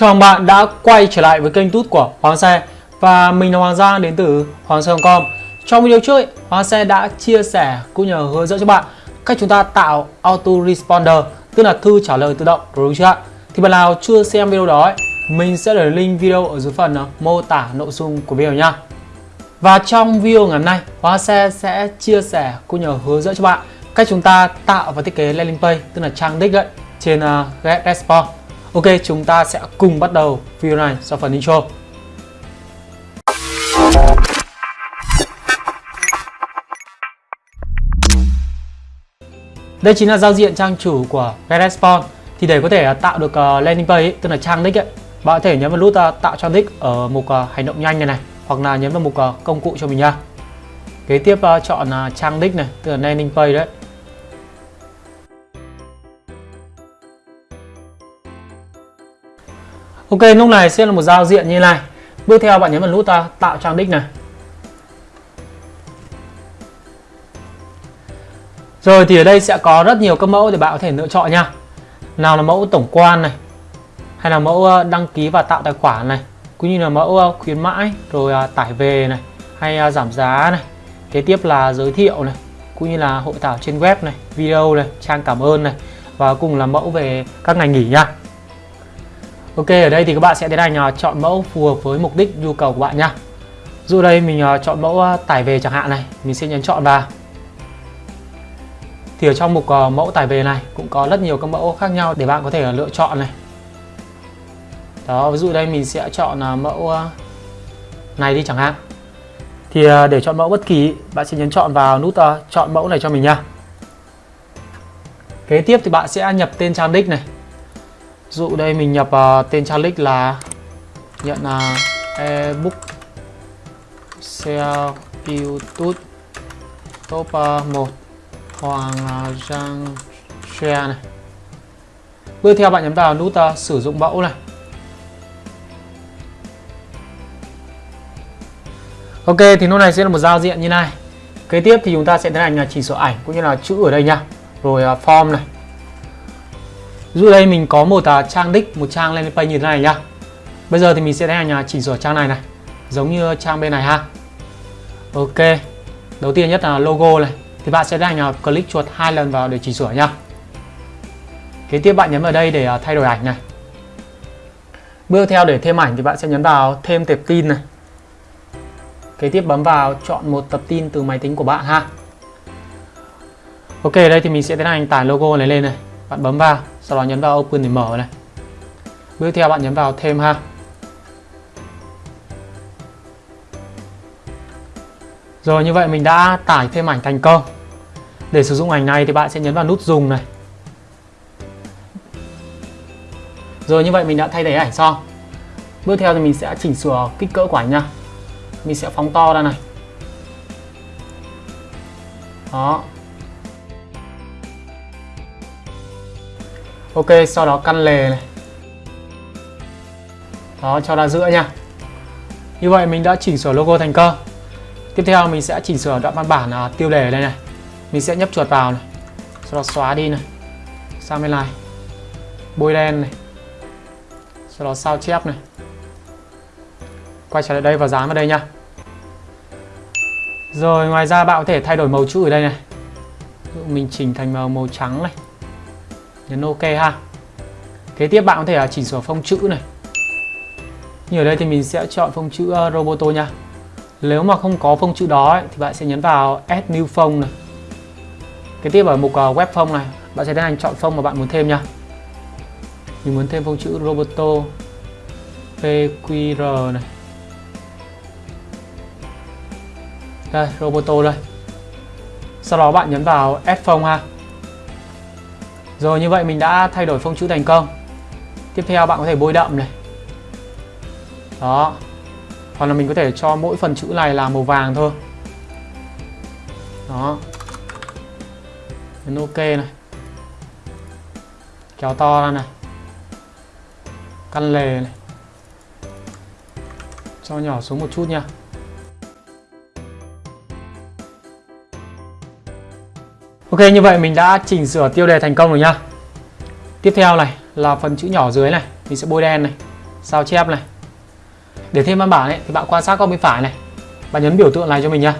Chào mừng bạn đã quay trở lại với kênh tút của Hoàng Xe Và mình là Hoàng Giang đến từ Hoàng Xe.com Trong video trước, Hoàng Xe đã chia sẻ cũng như hướng dẫn cho bạn cách chúng ta tạo Auto Responder Tức là thư trả lời tự động, đúng chưa ạ? Thì bạn nào chưa xem video đó, ấy, mình sẽ để link video ở dưới phần ờ, mô tả nội dung của video nha. Và trong video ngày hôm nay, Hoàng Xe sẽ chia sẻ cũng như hướng dẫn cho bạn cách chúng ta tạo và thiết kế landing page, tức là trang đích ấy, trên ờ, uh, GetResponse Ok, chúng ta sẽ cùng bắt đầu video này sau phần intro. Đây chính là giao diện trang chủ của GetResponse. Thì để có thể à, tạo được à, landing page, ấy, tức là trang đích ấy, bạn có thể nhấn vào nút à, tạo trang đích ở mục hành động nhanh này này, hoặc là nhấn vào mục công cụ cho mình nha. Kế tiếp chọn trang đích này, tức là landing page đấy. Ok, lúc này sẽ là một giao diện như này. Bước theo bạn nhấn vào nút ta tạo trang đích này. Rồi thì ở đây sẽ có rất nhiều các mẫu để bạn có thể lựa chọn nha. Nào là mẫu tổng quan này, hay là mẫu ờ, đăng ký và tạo tài khoản này, cũng như là mẫu ờ, khuyến mãi, rồi ờ, tải về này, hay giảm giá này. Kế tiếp là giới thiệu này, cũng như là hội thảo trên web này, video này, trang cảm ơn này và cùng là mẫu về các ngành nghỉ nha. Ok ở đây thì các bạn sẽ tiến hành à, chọn mẫu phù hợp với mục đích nhu cầu của bạn nha. Dụ đây mình à, chọn mẫu à, tải về chẳng hạn này, mình sẽ nhấn chọn vào. Thì ở trong mục mẫu tải về này cũng có rất nhiều các mẫu khác nhau để bạn có thể lựa chọn này. Đó, ví dụ đây mình sẽ chọn mẫu này đi chẳng hạn. Thì để chọn mẫu bất kỳ, bạn sẽ nhấn chọn vào nút chọn mẫu này cho mình nha. Kế tiếp thì bạn sẽ nhập tên trang đích này dụ đây mình nhập uh, tên trang là nhận là uh, ebook sell youtube top ờ, uh, 1 hoàng uh, giang share này. Bước theo bạn nhấn vào nút uh, sử dụng mẫu này. Ok thì lúc này sẽ là một giao diện như này. Kế tiếp thì chúng ta sẽ tiến hành là chỉnh sửa ảnh cũng như là chữ ở đây nha. Rồi uh, form này. Dụ đây mình có một uh, trang đích, một trang landing page như thế này nhá. Bây giờ thì mình sẽ đến hành chỉnh sửa trang này này, giống như trang bên này ha. Ok. Đầu tiên nhất là logo này, thì bạn sẽ đến hành click chuột hai lần vào để chỉnh sửa nhá. Kế tiếp bạn nhấn vào đây để uh, thay đổi ảnh này. Bước theo để thêm ảnh thì bạn sẽ nhấn vào thêm tệp tin này. Kế tiếp bấm vào chọn một tập tin từ máy tính của bạn ha. Ok, đây thì mình sẽ tiến hành tải logo này lên này. Bạn bấm vào sau đó nhấn vào open để mở này. Bước theo bạn nhấn vào thêm ha. Rồi, như vậy mình đã tải thêm ảnh thành công để sử dụng ảnh này thì bạn sẽ nhấn vào nút dùng này. Rồi, như vậy mình đã thay thế ảnh xong. Bước theo thì mình sẽ chỉnh sửa kích cỡ của ảnh nha. Mình sẽ phóng to ra này. Đó. Ok sau đó căn lề này. Đó cho ra giữa nha. Như vậy mình đã chỉnh sửa logo thành công Tiếp theo mình sẽ chỉnh sửa đoạn văn bản à, tiêu đề đây này. Mình sẽ nhấp chuột vào này. Sau đó xóa đi này. Sang bên này. Bôi đen này. Sau đó sao chép này. Quay trở lại đây và dán vào đây nha. Rồi ngoài ra bạn có thể thay đổi màu chữ ở đây này. Mình chỉnh thành màu màu trắng này nhấn ok ha. Kế tiếp bạn có thể chỉnh sửa phông chữ này. Như ở đây thì mình sẽ chọn phông chữ ờ, Roboto nha. Nếu mà không có phông chữ đó ấy, thì bạn sẽ nhấn vào add new phông này. Kế tiếp ở mục ờ, web phông này bạn sẽ tiến hành chọn phông mà bạn muốn thêm nha. Mình muốn thêm phông chữ Roboto PQR này. Đây Roboto đây. Sau đó bạn nhấn vào add phông ha rồi như vậy mình đã thay đổi phông chữ thành công. Tiếp theo bạn có thể bôi đậm này. Đó. Hoặc là mình có thể cho mỗi phần chữ này là màu vàng thôi. Đó. Nhấn ok này. Kéo to ra này. Căn lề này. Cho nhỏ xuống một chút nha. Ok, như vậy mình đã chỉnh sửa tiêu đề thành công rồi nhá. Tiếp theo này là phần chữ nhỏ dưới này, Mình sẽ bôi đen này, sao chép này. Để thêm văn bản ấy, thì bạn quan sát góc bên phải này. Bạn nhấn biểu tượng này cho mình nhá.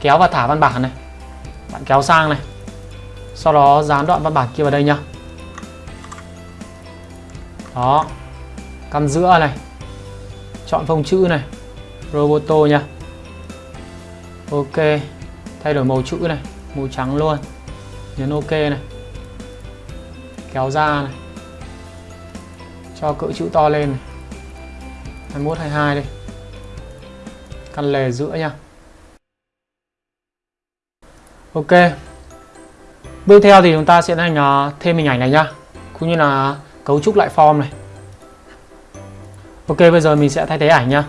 Kéo và thả văn bản này. Bạn kéo sang này. Sau đó dán đoạn văn bản kia vào đây nhá. Đó. Căn giữa này. Chọn phông chữ này. Roboto nha ok. Thay đổi màu chữ này màu trắng luôn. Nhấn ok này. Kéo ra này. Cho cỡ chữ to lên này. 21 22 đây. Căn lề giữa nha. Ok. Bước theo thì chúng ta sẽ hành ờ, thêm hình ảnh này nhá. Cũng như là cấu trúc lại form này. Ok, bây giờ mình sẽ thay thế ảnh nhá.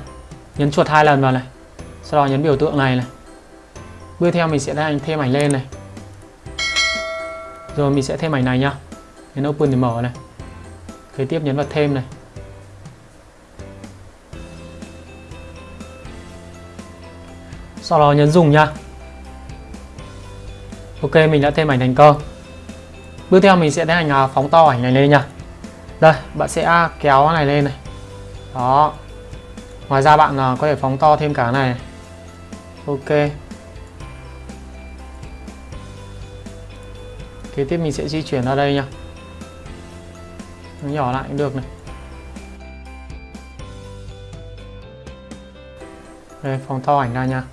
Nhấn chuột hai lần vào này. Sau đó nhấn biểu tượng này này bước theo mình sẽ hành thêm ảnh lên này. Rồi mình sẽ thêm ảnh này nhá. Nhấn open để mở này. Kế tiếp nhấn vào thêm này. Sau đó nhấn dùng nha ok, mình đã thêm ảnh thành công bước theo mình sẽ tiến hành à, phóng to ảnh này lên nha đây, bạn sẽ kéo này lên này. Đó. Ngoài ra bạn à, có thể phóng to thêm cả này. Ok. Kế tiếp mình sẽ di chuyển ra đây nha nó nhỏ lại cũng được này. Đây phóng to ảnh ra nha.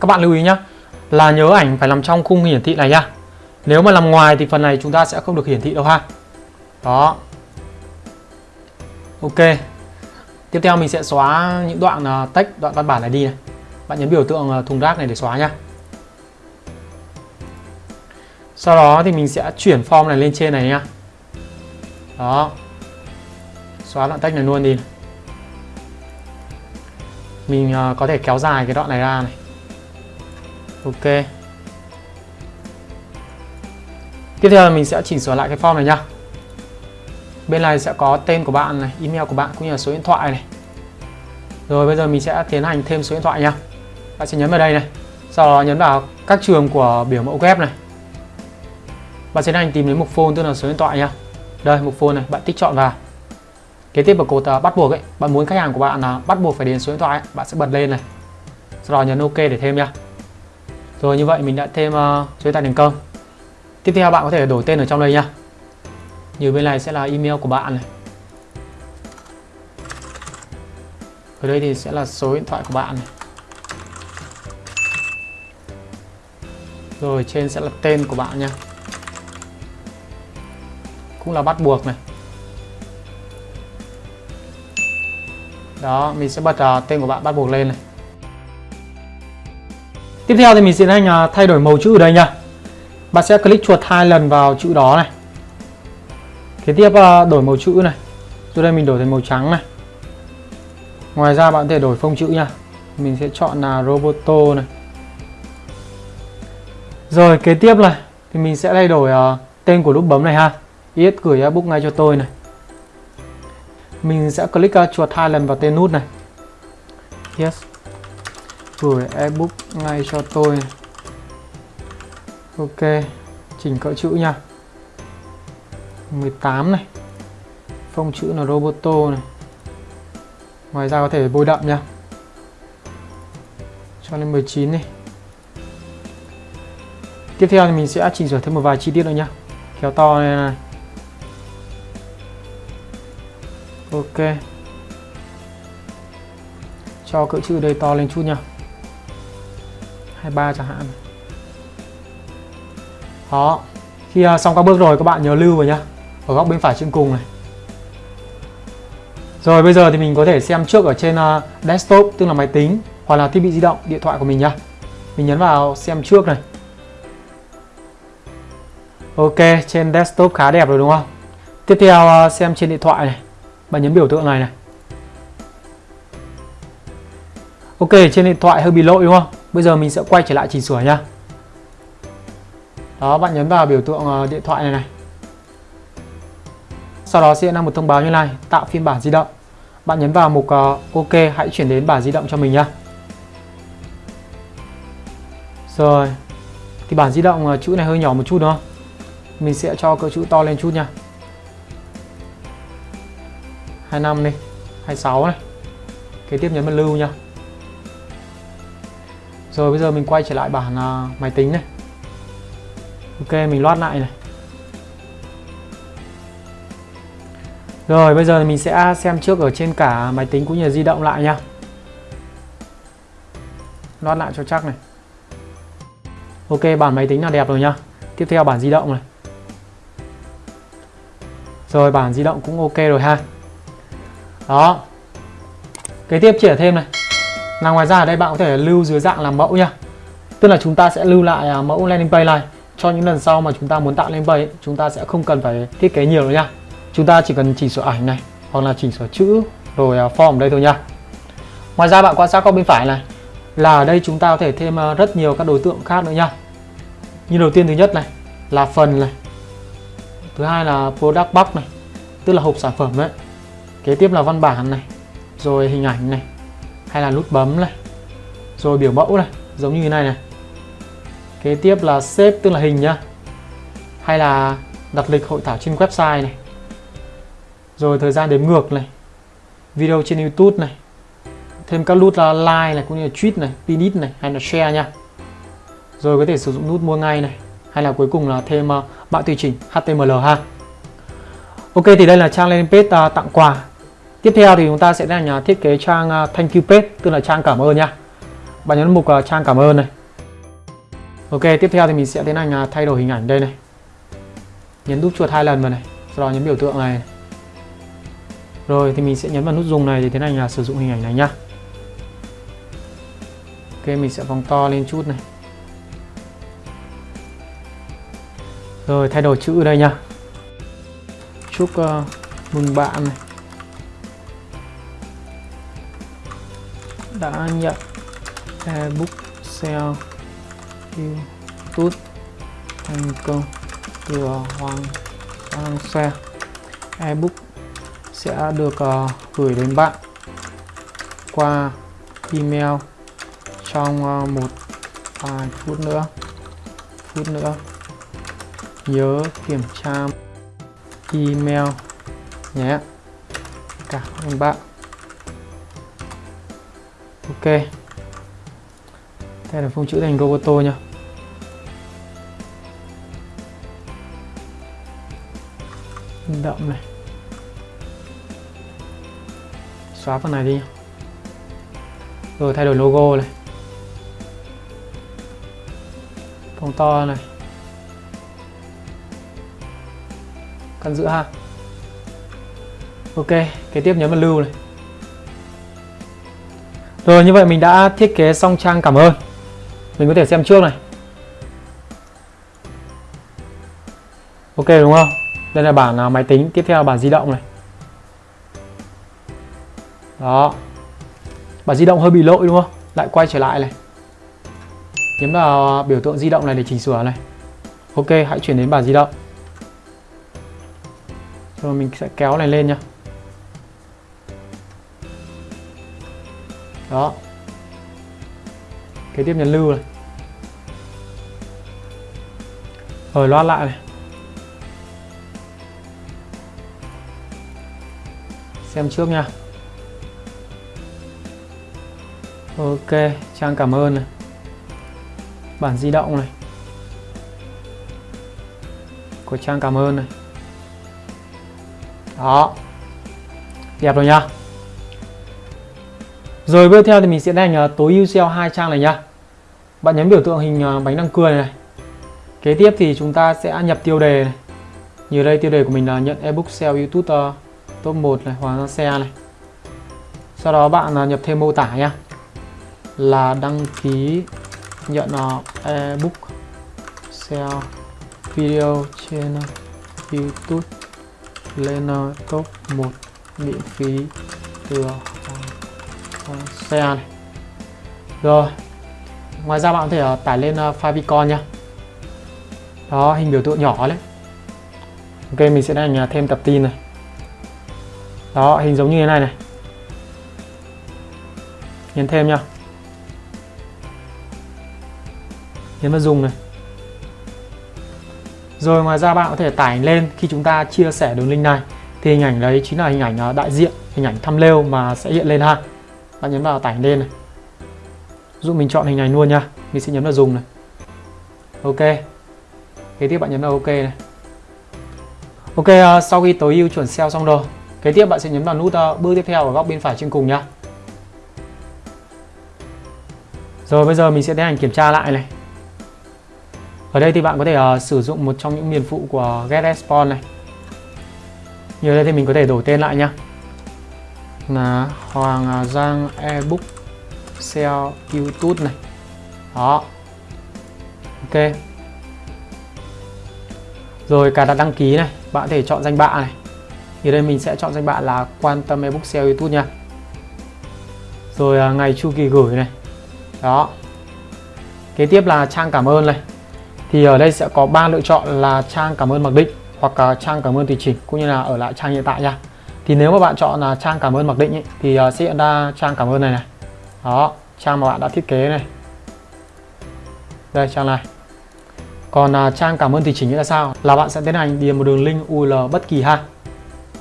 Các bạn lưu ý nhá, là nhớ ảnh phải nằm trong khung hiển thị này nhá nếu mà nằm ngoài thì phần này chúng ta sẽ không được hiển thị đâu ha. Đó. Ok. Tiếp theo mình sẽ xóa những đoạn à, text đoạn văn bản này đi này. Bạn nhấn biểu tượng à, thùng rác này để xóa nhá sau đó thì mình sẽ chuyển form này lên trên này nhá. Đó. Xóa đoạn text này luôn đi. Mình uh, có thể kéo dài cái đoạn này ra này. Ok. Tiếp theo là mình sẽ chỉnh sửa lại cái form này nhá. Bên này sẽ có tên của bạn này email của bạn cũng như là số điện thoại này. Rồi bây giờ mình sẽ tiến hành thêm số điện thoại nhá. Bạn sẽ nhấn vào đây này. Sau đó nhấn vào các trường của biểu mẫu web này bạn sẽ hành tìm đến mục phone tức là số điện thoại nha. đây mục phone này bạn tích chọn vào kế tiếp vào cột uh, bắt buộc ấy bạn muốn khách hàng của bạn là bắt buộc phải điền số điện thoại ấy, bạn sẽ bật lên này sau đó nhấn ok để thêm nha. rồi như vậy mình đã thêm uh, số điện thoại thành công. Tiếp theo bạn có thể đổi tên ở trong đây nha. Như bên này sẽ là email của bạn này. Ở đây thì sẽ là số điện thoại của bạn này. Rồi trên sẽ là tên của bạn nha. Cũng là bắt buộc này. Đó, mình sẽ bật uh, à, tên của bạn bắt buộc lên này. Tiếp theo thì mình sẽ hành uh, à, thay đổi màu chữ ở đây nha. Bạn sẽ click chuột hai lần vào chữ đó này. Kế tiếp uh, đổi màu chữ này. Từ đây mình đổi thành màu trắng này. Ngoài ra bạn có thể đổi phông chữ nha. Mình sẽ chọn là Roboto này. Rồi kế tiếp này thì mình sẽ thay đổi uh, tên của nút bấm này ha. Yes gửi ebook ngay cho tôi này. Mình sẽ click uh, chuột hai lần vào tên nút này. Yes. Gửi ebook ngay cho tôi ok. Chỉnh cỡ chữ nha. 18 này. Phông chữ là roboto này. Ngoài ra có thể bôi đậm nha. Cho lên 19 này tiếp theo thì mình sẽ chỉnh sửa thêm một vài chi tiết nữa nhá kéo to này này. Ok. Cho cỡ chữ đây to lên chút nha 23 chẳng hạn. Đó. Khi uh, xong các bước rồi các bạn nhớ lưu vào nhá. Ở góc bên phải trên cùng này. Rồi bây giờ thì mình có thể xem trước ở trên uh, desktop tức là máy tính hoặc là thiết bị di động điện thoại của mình nhá. Mình nhấn vào xem trước này. Ok trên desktop khá đẹp rồi đúng không? Tiếp theo à, xem trên điện thoại này bạn nhấn biểu tượng này này ok trên điện thoại hơi bị lỗi đúng không Bây giờ mình sẽ quay trở lại chỉnh sửa nha. Đó, bạn nhấn vào biểu tượng ờ, điện thoại này này. Sau đó sẽ ra một thông báo như này, tạo phiên bản di động. Bạn nhấn vào mục ờ, OK, hãy chuyển đến bản di động cho mình nhá. Rồi. Thì bản di động ờ, chữ này hơi nhỏ một chút đúng không? Mình sẽ cho cỡ chữ to lên chút nha. 25 đi. 26 này. Kế tiếp nhấn vào lưu nha. Rồi bây giờ mình quay trở lại bản uh, à, máy tính này. Ok mình loát lại này. Rồi bây giờ mình sẽ xem trước ở trên cả máy tính cũng như di động lại nha. Loát lại cho chắc này. Ok bản máy tính là đẹp rồi nha. Tiếp theo bản di động này. Rồi bản di động cũng ok rồi ha đó. Kế tiếp chỉ thêm này. Là ngoài ra ở đây bạn có thể lưu dưới dạng làm mẫu nha. Tức là chúng ta sẽ lưu lại à, mẫu landing page này. Cho những lần sau mà chúng ta muốn tạo landing page chúng ta sẽ không cần phải thiết kế nhiều nữa nha. Chúng ta chỉ cần chỉnh sửa ảnh này, hoặc là chỉnh sửa chữ, rồi à, form ở đây thôi nha. Ngoài ra bạn quan sát góc bên phải này, là ở đây chúng ta có thể thêm à, rất nhiều các đối tượng khác nữa nha. Như đầu tiên thứ nhất này, là phần này. Thứ hai là product box này, tức là hộp sản phẩm đấy kế tiếp là văn bản này rồi hình ảnh này hay là nút bấm này rồi biểu mẫu này giống như thế này này. Kế tiếp là xếp tức là hình nhá. Hay là đặt lịch hội thảo trên website này. Rồi thời gian đếm ngược này. Video trên youtube này. Thêm các nút là like này cũng như là tweet này pinit này hay là share nha. Rồi có thể sử dụng nút mua ngay này. Hay là cuối cùng là thêm ờ, uh, bạn tùy chỉnh HTML ha. Ok thì đây là trang landing page uh, tặng quà. Tiếp theo thì chúng ta sẽ là nhà thiết kế trang à, thank you page tức là trang cảm ơn nha bạn nhấn mục à, trang cảm ơn này. Ok tiếp theo thì mình sẽ tiến hành à, thay đổi hình ảnh đây này. Nhấn nút chuột hai lần vào này sau đó nhấn biểu tượng này. Rồi thì mình sẽ nhấn vào nút dùng này để tiến hành là sử dụng hình ảnh này nhá. Ok mình sẽ phóng to lên chút này. Rồi thay đổi chữ đây nha Chúc uh, mừng bạn này. Đã nhận à, ebook sale YouTube thành công của Hoàng sang xe. Ebook sẽ được uh, gửi đến bạn qua email trong uh, một vài phút nữa. Phút nữa. Nhớ kiểm tra email nhé. Cảm ơn bạn ok. Đây là phông chữ thành roboto nha đậm này. Xóa phần này đi. Rồi, thay đổi logo này. Phông to này. Căn giữa ha. Ok, kế tiếp nhấn vào lưu này rồi, như vậy mình đã thiết kế xong trang. Cảm ơn. Mình có thể xem trước này. Ok, đúng không? Đây là bản à, máy tính. Tiếp theo là bản di động này. Đó. Bản di động hơi bị lỗi, đúng không? Lại quay trở lại này. Nhấn vào biểu tượng di động này để chỉnh sửa này. Ok, hãy chuyển đến bản di động. Rồi mình sẽ kéo này lên nha đó. Kế tiếp nhấn lưu này. Rồi, loát lại này. Xem trước nha. Ok, trang cảm ơn này. Bản di động này. Của trang cảm ơn này. Đó. Đẹp rồi nha rồi tiếp theo thì mình sẽ đánh ờ, tối ưu SEO hai trang này nha bạn nhấn biểu tượng hình ờ, bánh răng cười này. Kế tiếp thì chúng ta sẽ nhập tiêu đề này. Như đây, tiêu đề của mình là nhận ebook SEO YouTube ờ, top 1 này, hóa xe này. Sau đó bạn nhập thêm mô tả nha là đăng ký nhận ebook SEO video trên YouTube lên top 1 miễn phí từ xe này. Rồi. Ngoài ra bạn có thể ờ, tải lên ờ, favicon nha đó, hình biểu tượng nhỏ đấy. Ok, mình sẽ đánh ờ, thêm tập tin này. Đó, hình giống như thế này này. Nhấn thêm nha nhấn vào dùng này. Rồi, ngoài ra bạn có thể tải lên khi chúng ta chia sẻ đường link này. Thì hình ảnh đấy chính là hình ảnh đại diện, hình ảnh thumbnail mà sẽ hiện lên ha bạn nhấn vào tải lên này. Dụ mình chọn hình ảnh luôn nha. Mình sẽ nhấn vào dùng này. Ok. Kế tiếp bạn nhấn vào ok này. Ok uh, sau khi tối ưu chuẩn SEO xong rồi kế tiếp bạn sẽ nhấn vào nút uh, bước tiếp theo ở góc bên phải trên cùng nha. Rồi bây giờ mình sẽ tiến hành kiểm tra lại này. Ở đây thì bạn có thể uh, sử dụng một trong những miền phụ của GetResponse này. Như đây thì mình có thể đổi tên lại nha là Hoàng à, Giang ebook SEO YouTube này. Đó. Ok. Rồi cài đặt đăng ký này, bạn có thể chọn danh bạ này. Thì đây mình sẽ chọn danh bạ là quan tâm ebook SEO YouTube nha. Rồi à, ngày chu kỳ gửi này. Đó. Kế tiếp là trang cảm ơn này. Thì ở đây sẽ có ba lựa chọn là trang cảm ơn mặc định hoặc trang cảm ơn tùy chỉnh, cũng như là ở lại trang hiện tại nha thì nếu mà bạn chọn là trang cảm ơn mặc định ý, thì à, sẽ hiện ra trang cảm ơn này này. Đó trang mà bạn đã thiết kế này. Đây trang này. Còn à, trang cảm ơn thì chỉnh là sao? Là bạn sẽ tiến hành điền một đường link URL bất kỳ ha.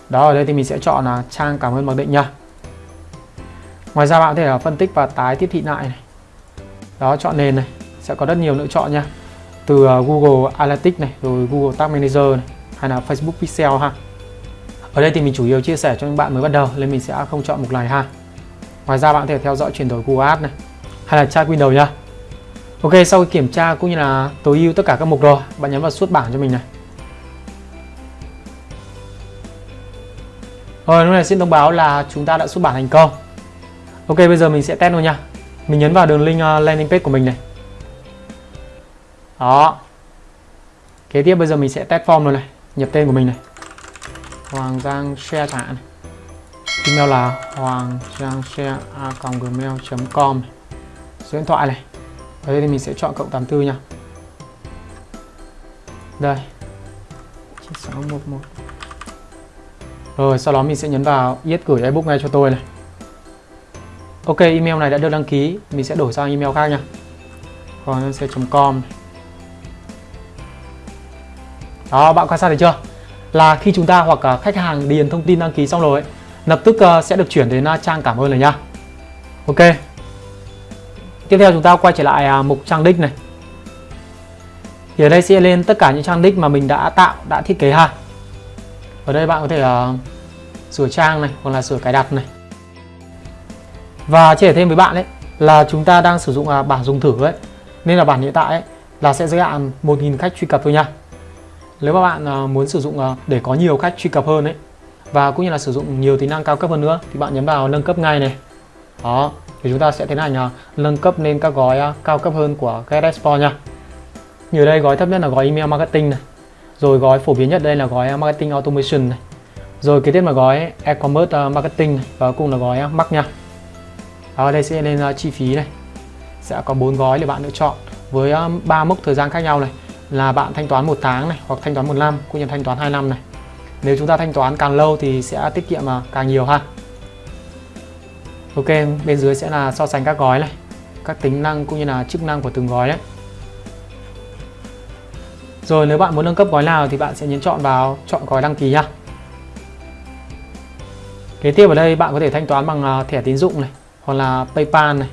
Đó ở đây thì mình sẽ chọn là trang cảm ơn mặc định nha. Ngoài ra bạn có thể à, phân tích và tái tiếp thị lại này. Đó chọn nền này sẽ có rất nhiều lựa chọn nha. Từ à, Google Analytics này rồi Google Tag Manager này hay là Facebook Pixel ha ở đây thì mình chủ yếu chia sẻ cho những bạn mới bắt đầu nên mình sẽ không chọn mục này ha ngoài ra bạn có thể theo dõi chuyển đổi Google Ads này hay là tra Windows nha Ok sau khi kiểm tra cũng như là tối ưu tất cả các mục rồi bạn nhấn vào xuất bảng cho mình này. Rồi lúc này xin thông báo là chúng ta đã xuất bản thành công. Ok bây giờ mình sẽ test luôn nha. Mình nhấn vào đường link uh, landing page của mình này. Đó. Kế tiếp bây giờ mình sẽ test form luôn này Nhập tên của mình này. Hoàng Giang share chẳng hạn Email là hoàng giang share a gmail.com Số điện thoại này. Ở đây thì mình sẽ chọn cộng 84 nha. Đây. 9611 rồi, sau đó mình sẽ nhấn vào yết gửi ebook ngay cho tôi này. Ok, email này đã được đăng ký. Mình sẽ đổi sang email khác nha. Còn com đó, bạn quan sát thấy chưa? Là khi chúng ta hoặc khách hàng điền thông tin đăng ký xong rồi lập tức ờ, sẽ được chuyển đến ờ, trang cảm ơn rồi nhá ok Tiếp theo chúng ta quay trở lại à, mục trang đích này. Thì ở đây sẽ lên tất cả những trang đích mà mình đã tạo, đã thiết kế ha. Ở đây bạn có thể uh, sửa trang này hoặc là sửa cài đặt này. Và chia sẻ thêm với bạn đấy là chúng ta đang sử dụng à, uh, bản dùng thử ấy. Nên là bản hiện tại ấy, là sẽ giới hạn 1.000 khách truy cập thôi nha. Nếu mà bạn à, muốn sử dụng à, để có nhiều khách truy cập hơn ấy và cũng như là sử dụng nhiều tính năng cao cấp hơn nữa thì bạn nhấn vào nâng cấp ngay này. Đó, thì chúng ta sẽ tiến hành à, nâng cấp lên các gói cao cấp hơn của GetExport nha. Như đây gói thấp nhất là gói email marketing này. Rồi gói phổ biến nhất đây là gói marketing automation này. Rồi kế tiếp là gói e-commerce marketing này. và cùng là gói uh, nha. Ở đây sẽ lên chi phí này. Sẽ có bốn gói để bạn lựa chọn với ba mức mốc thời gian khác nhau này là bạn thanh toán một tháng này hoặc thanh toán một năm cũng như thanh toán 2 năm này. Nếu chúng ta thanh toán càng lâu thì sẽ tiết kiệm càng nhiều ha. Ok, bên dưới sẽ là so sánh các gói này Các tính năng cũng như là chức năng của từng gói đấy. Rồi nếu bạn muốn nâng cấp gói nào thì bạn sẽ nhấn chọn vào chọn gói đăng ký nhá Kế tiếp ở đây bạn có thể thanh toán bằng à, thẻ tín dụng này Hoặc là Paypal này.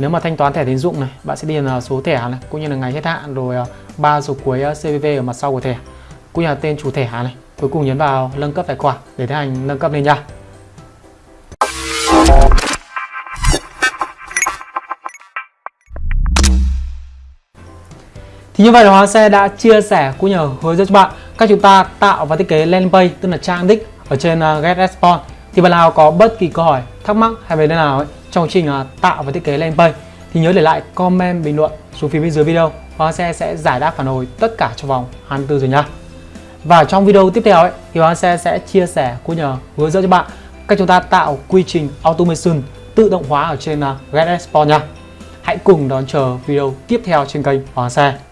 Nếu mà thanh toán thẻ tín dụng này Bạn sẽ điền à, số thẻ này cũng như là ngày hết hạn Rồi à, ba số cuối à, CVV ở mặt sau của thẻ Cũng như là tên chủ thẻ này Cuối cùng nhấn vào nâng cấp tài khoản để tiến hành nâng cấp lên nha Thì như vậy là Hoàng Xe đã chia sẻ cũng như hướng dẫn cho bạn cách chúng ta tạo và thiết kế landing page tức là trang đích ở trên GetResponse. Thì bạn nào có bất kỳ câu hỏi, thắc mắc hay về đề nào ấy, trong quá trình à, tạo và thiết kế landing page thì nhớ để lại comment bình luận xuống phía bên dưới video. Hoàng Xe sẽ giải đáp phản hồi tất cả trong vòng 24 giờ nha. Và trong video tiếp theo ấy thì Hoàng Xe sẽ chia sẻ cũng nhờ hướng dẫn cho bạn cách chúng ta tạo quy trình automation tự động hóa ở trên à, uh, GetResponse nha. Hãy cùng đón chờ video tiếp theo trên kênh Hoàng Xe.